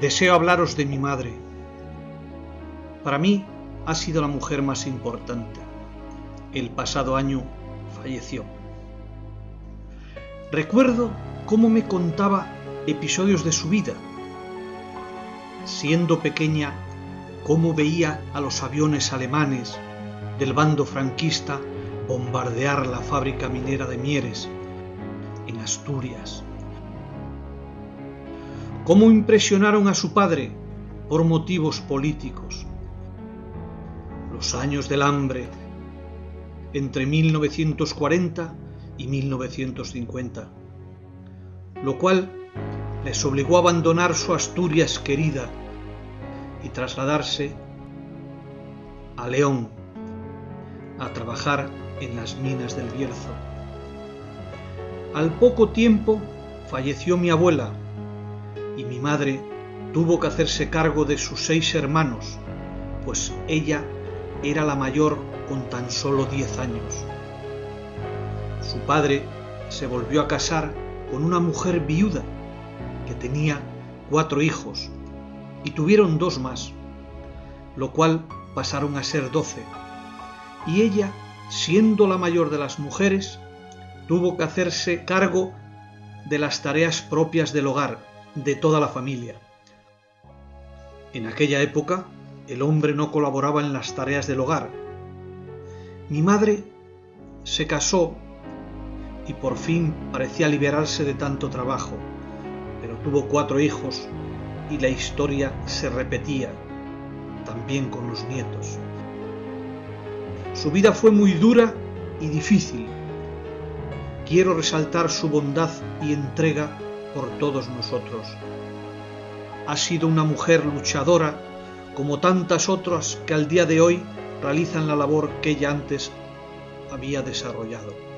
deseo hablaros de mi madre. Para mí ha sido la mujer más importante. El pasado año falleció. Recuerdo cómo me contaba episodios de su vida. Siendo pequeña, cómo veía a los aviones alemanes del bando franquista bombardear la fábrica minera de Mieres en Asturias. Cómo impresionaron a su padre por motivos políticos. Los años del hambre entre 1940 y 1950, lo cual les obligó a abandonar su Asturias querida y trasladarse a León a trabajar en las minas del Bierzo. Al poco tiempo falleció mi abuela y mi madre tuvo que hacerse cargo de sus seis hermanos, pues ella era la mayor con tan solo diez años. Su padre se volvió a casar con una mujer viuda que tenía cuatro hijos y tuvieron dos más, lo cual pasaron a ser doce, y ella siendo la mayor de las mujeres, tuvo que hacerse cargo de las tareas propias del hogar, de toda la familia. En aquella época, el hombre no colaboraba en las tareas del hogar. Mi madre se casó y por fin parecía liberarse de tanto trabajo, pero tuvo cuatro hijos y la historia se repetía, también con los nietos. Su vida fue muy dura y difícil. Quiero resaltar su bondad y entrega por todos nosotros. Ha sido una mujer luchadora como tantas otras que al día de hoy realizan la labor que ella antes había desarrollado.